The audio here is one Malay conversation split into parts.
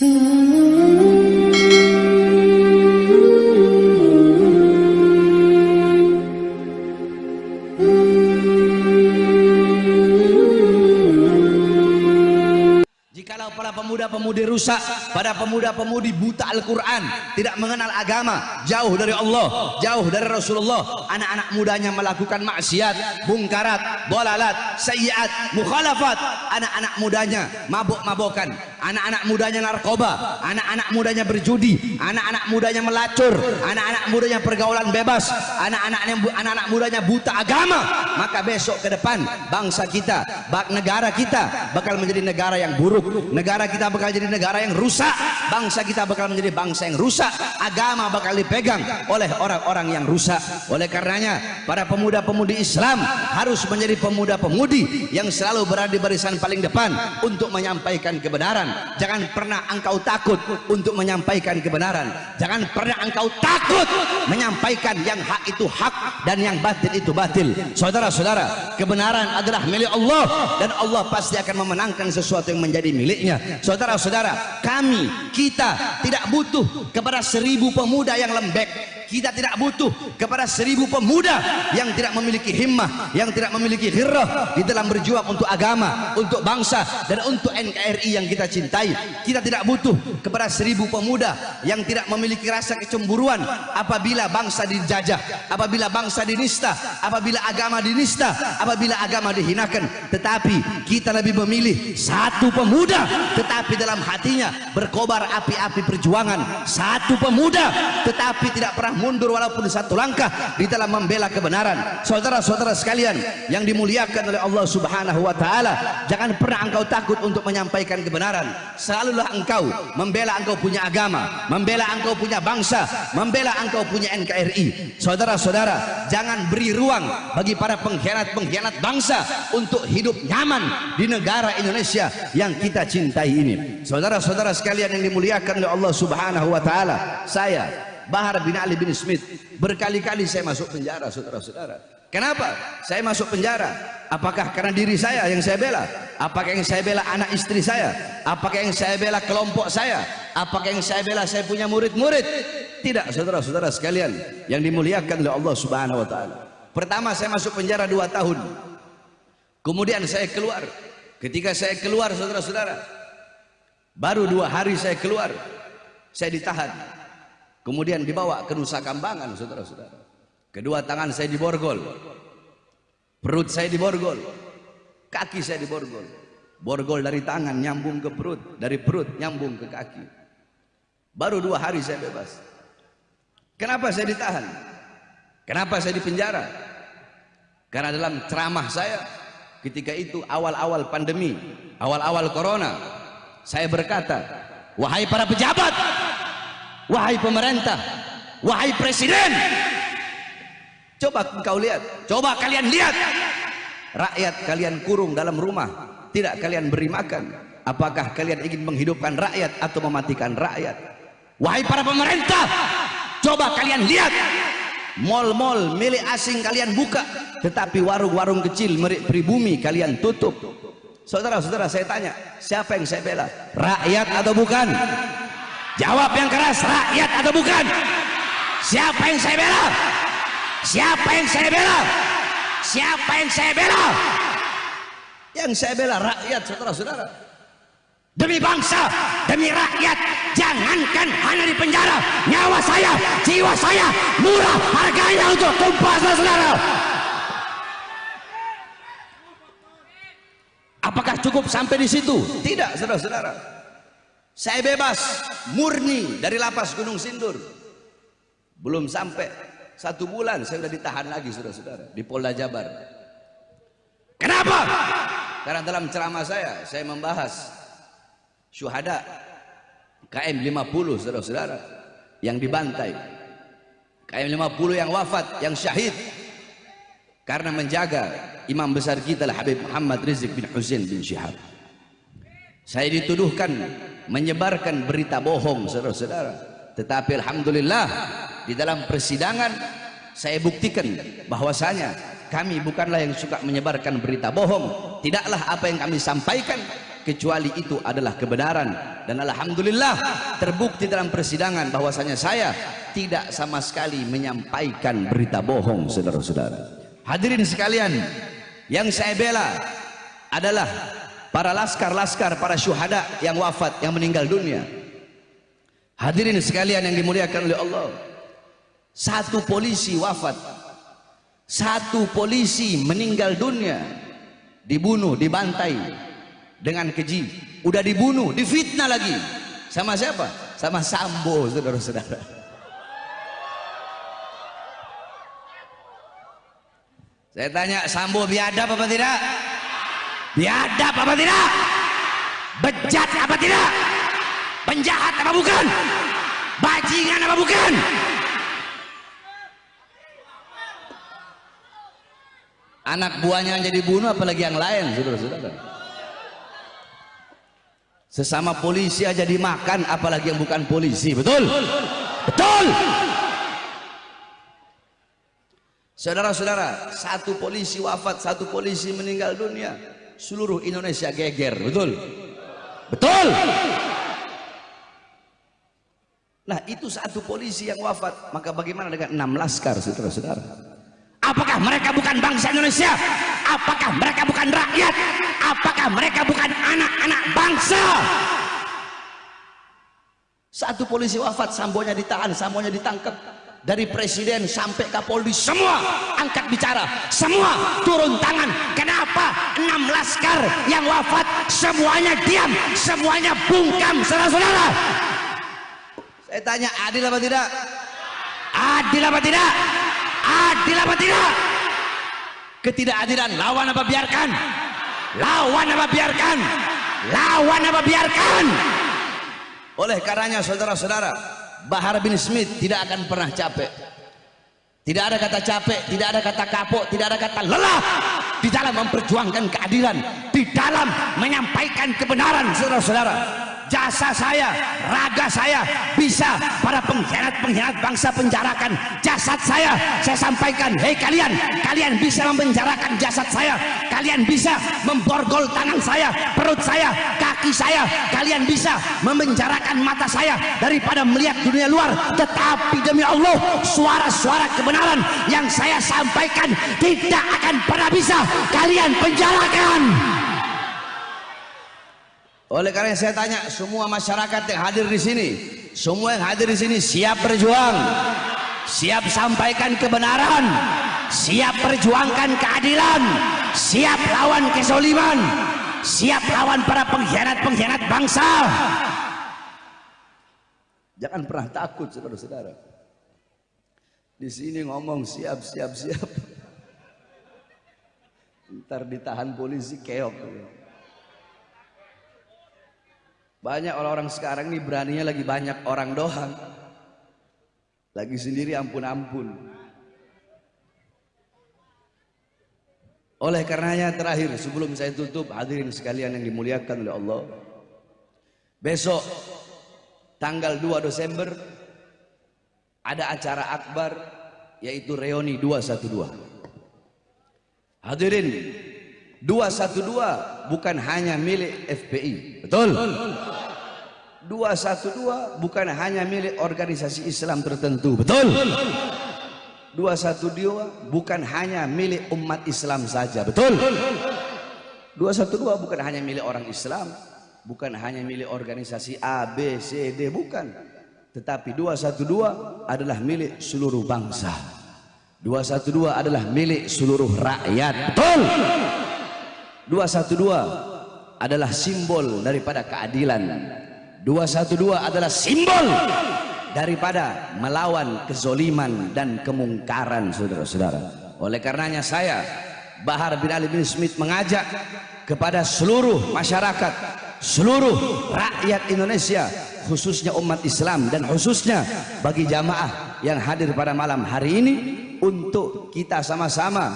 Jikalau pemuda-pemudi rusak, para pemuda-pemudi buta Al-Quran, tidak mengenal agama, jauh dari Allah, jauh dari Rasulullah, anak-anak mudanya melakukan maksiat, bungkarat, dolalat, sayyiat, mukhalafat, anak-anak mudanya mabuk-mabukan, anak-anak mudanya narkoba, anak-anak mudanya berjudi, anak-anak mudanya melacur, anak-anak mudanya pergaulan bebas, anak-anak anak-anak mudanya buta agama, maka besok ke depan bangsa kita, bak negara kita bakal menjadi negara yang buruk, negara kita bakal jadi negara yang rusak, bangsa kita bakal menjadi bangsa yang rusak, agama bakal dipegang oleh orang-orang yang rusak. Oleh karenanya, para pemuda-pemudi Islam harus menjadi pemuda-pemudi yang selalu berada di barisan paling depan untuk menyampaikan kebenaran. Jangan pernah engkau takut untuk menyampaikan kebenaran. Jangan pernah engkau takut menyampaikan yang hak itu hak dan yang batil itu batil. Saudara-saudara, kebenaran adalah milik Allah dan Allah pasti akan memenangkan sesuatu yang menjadi miliknya. Saudara-saudara, kami, kita tidak butuh kepada seribu pemuda yang lembek. Kita tidak butuh kepada seribu pemuda yang tidak memiliki himmah, yang tidak memiliki ghirrah di dalam berjuang untuk agama, untuk bangsa dan untuk NKRI yang kita cintai. Kita tidak butuh kepada seribu pemuda yang tidak memiliki rasa kecemburuan apabila bangsa dijajah, apabila bangsa dinista, apabila agama dinista, apabila agama dihinakan. Tetapi kita lebih memilih satu pemuda tetapi dalam hatinya berkobar api-api perjuangan. Satu pemuda tetapi tidak pernah mundur walaupun satu langkah di dalam membela kebenaran. Saudara-saudara sekalian yang dimuliakan oleh Allah Subhanahu wa taala, jangan pernah engkau takut untuk menyampaikan kebenaran. Selalulah engkau membela engkau punya agama, membela engkau punya bangsa, membela engkau punya NKRI. Saudara-saudara, jangan beri ruang bagi para pengkhianat-pengkhianat bangsa untuk hidup nyaman di negara Indonesia yang kita cintai ini. Saudara-saudara sekalian yang dimuliakan oleh Allah Subhanahu wa taala, saya Bahar bin Ali bin Smith. Berkali-kali saya masuk penjara saudara-saudara. Kenapa? Saya masuk penjara. Apakah karena diri saya yang saya bela? Apakah yang saya bela anak istri saya? Apakah yang saya bela kelompok saya? Apakah yang saya bela saya punya murid-murid? Tidak saudara-saudara sekalian yang dimuliakan oleh Allah subhanahu wa ta'ala. Pertama saya masuk penjara dua tahun. Kemudian saya keluar. Ketika saya keluar saudara-saudara baru dua hari saya keluar saya ditahan kemudian dibawa ke Nusa Kambangan saudara-saudara. Kedua tangan saya diborgol. Perut saya diborgol. Kaki saya diborgol. Borgol dari tangan nyambung ke perut. Dari perut nyambung ke kaki. Baru dua hari saya bebas. Kenapa saya ditahan? Kenapa saya dipenjara? Karena dalam ceramah saya ketika itu awal-awal pandemi awal-awal corona saya berkata wahai para pejabat wahai pemerintah wahai presiden. Coba kau lihat. Coba kalian lihat. Rakyat kalian kurung dalam rumah. Tidak kalian beri makan. Apakah kalian ingin menghidupkan rakyat atau mematikan rakyat? Wahai para pemerintah coba kalian lihat. Mal-mal milik asing kalian buka tetapi warung-warung kecil milik pribumi kalian tutup. Saudara-saudara saya tanya siapa yang saya bela? Rakyat atau bukan Jawab yang keras, rakyat atau bukan? Siapa yang saya bela? Siapa yang saya bela? Siapa yang saya bela? Yang saya bela rakyat, saudara-saudara. Demi bangsa, demi rakyat, jangankan hanya di penjara, nyawa saya, jiwa saya murah harganya untuk tumpah saudara. Apakah cukup sampai di situ? Tidak, saudara-saudara saya bebas murni dari lapas Gunung Sindur. Belum sampai satu bulan saya sudah ditahan lagi saudara-saudara di Polda Jabar. Kenapa? karena dalam ceramah saya saya membahas syuhada KM 50 saudara-saudara yang dibantai. KM 50 yang wafat yang syahid. Karena menjaga imam besar kita lah Habib Muhammad Rizik bin Hussein bin Syihab. Saya dituduhkan menyebarkan berita bohong saudara-saudara. Tetapi Alhamdulillah di dalam persidangan saya buktikan bahwasanya kami bukanlah yang suka menyebarkan berita bohong. Tidaklah apa yang kami sampaikan kecuali itu adalah kebenaran. Dan alhamdulillah terbukti dalam persidangan bahwasanya saya tidak sama sekali menyampaikan berita bohong saudara-saudara. Hadirin sekalian yang saya bela adalah para laskar-laskar para syuhada yang wafat yang meninggal dunia. Hadirin sekalian yang dimuliakan oleh Allah. Satu polisi wafat. Satu polisi meninggal dunia. Dibunuh, dibantai dengan keji. Udah dibunuh, difitnah lagi. Sama siapa? sama Sambo saudara-saudara. Saya tanya Sambo biadab apa tidak? Biadab apa tidak? bejat apa tidak? penjahat apa bukan? bajingan apa bukan? anak buahnya jadi bunuh apalagi yang lain saudara-saudara sesama polisi aja dimakan apalagi yang bukan polisi betul betul saudara-saudara satu polisi wafat satu polisi meninggal dunia seluruh Indonesia geger betul? Betul! Nah itu satu polisi yang wafat. Maka bagaimana dengan enam laskar saudara-saudara? Apakah mereka bukan bangsa Indonesia? Apakah mereka bukan rakyat? Apakah mereka bukan anak-anak bangsa? Satu polisi wafat sambonya ditahan sambonya ditangkap dari presiden sampai kapolri semua. angkat bicara. Semua turun tangan. Kenapa enam laskar yang wafat semuanya diam semuanya bungkam saudara-saudara? Saya tanya adil apa tidak? Adil apa tidak? Adil apa tidak? Ketidakadilan lawan apa biarkan? Lawan apa biarkan? Lawan apa biarkan? Oleh karenanya saudara-saudara Bahar bin Smith tidak akan pernah capek. Tidak ada kata capek tidak ada kata kapok tidak ada kata lelah di dalam memperjuangkan keadilan di dalam menyampaikan kebenaran saudara-saudara jasa saya, raga saya bisa para pengkhianat-pengkhianat bangsa penjarakan jasad saya. Saya sampaikan, hei kalian, kalian bisa mempenjarakan jasad saya. Kalian bisa memborgol tangan saya, perut saya, kaki saya. Kalian bisa memenjarakan mata saya daripada melihat dunia luar. Tetapi demi Allah, suara-suara kebenaran yang saya sampaikan tidak akan pernah bisa kalian penjarakan. Oleh karena saya tanya semua masyarakat yang hadir di sini, semua yang hadir di sini siap berjuang, siap sampaikan kebenaran, siap perjuangkan keadilan, siap lawan kesoliman, siap lawan para pengkhianat-pengkhianat bangsa. Jangan pernah takut saudara-saudara. Di sini ngomong siap siap siap. Ntar ditahan polisi keok. Banyak orang-orang sekarang ini beraninya lagi banyak orang doang. Lagi sendiri ampun-ampun. Oleh karenanya terakhir sebelum saya tutup hadirin sekalian yang dimuliakan oleh Allah. Besok tanggal 2 Desember ada acara akbar yaitu reuni 212. Hadirin 212 bukan hanya milik FPI. Betul? 212 bukan hanya milik organisasi Islam tertentu. Betul? 212 bukan hanya milik umat Islam saja. Betul? 212 bukan hanya milik orang Islam, bukan hanya milik organisasi A, B, C, D, bukan. Tetapi 212 adalah milik seluruh bangsa. 212 adalah milik seluruh rakyat. Betul? 212 adalah simbol daripada keadilan 212 adalah simbol daripada melawan kezoliman dan kemungkaran saudara-saudara. Oleh karenanya saya Bahar bin Ali bin Smith mengajak kepada seluruh masyarakat seluruh rakyat Indonesia khususnya umat Islam dan khususnya bagi jamaah yang hadir pada malam hari ini untuk kita sama-sama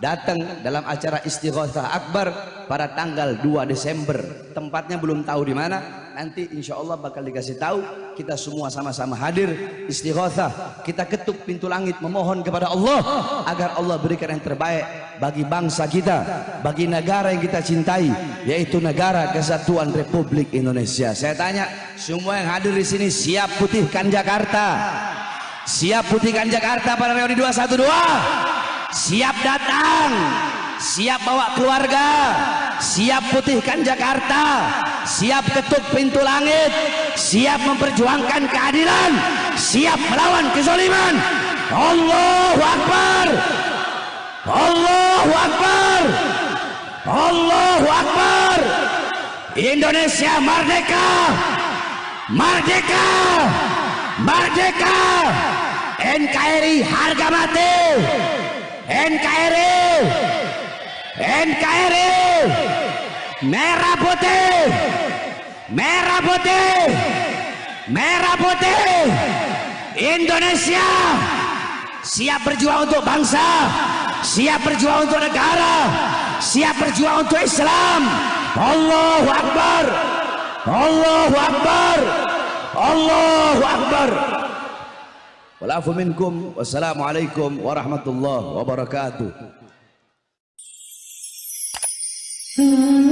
datang dalam acara istighatsah akbar pada tanggal 2 Desember. Tempatnya belum tahu di mana nanti insya Allah bakal dikasih tahu kita semua sama-sama hadir istighatsah. Kita ketuk pintu langit memohon kepada Allah agar Allah berikan yang terbaik bagi bangsa kita bagi negara yang kita cintai yaitu negara kesatuan Republik Indonesia. Saya tanya semua yang hadir di sini siap putihkan Jakarta? Siap putihkan Jakarta pada reuni 212 siap datang? Siap bawa keluarga? Siap putihkan Jakarta siap ketuk pintu langit. Siap memperjuangkan keadilan. Siap melawan kezaliman Allahu Akbar. Allahu Akbar. Allahu Akbar. Indonesia merdeka. Merdeka. Merdeka. NKRI harga mati. NKRI NKRI merah putih. Merah putih. Merah putih. Indonesia siap berjuang untuk bangsa siap berjuang untuk negara siap berjuang untuk Islam. Allahu Akbar. Allahu Akbar. Allahu Akbar. Walafu minkum. Wassalamualaikum warahmatullahi wabarakatuh. Mm-hmm.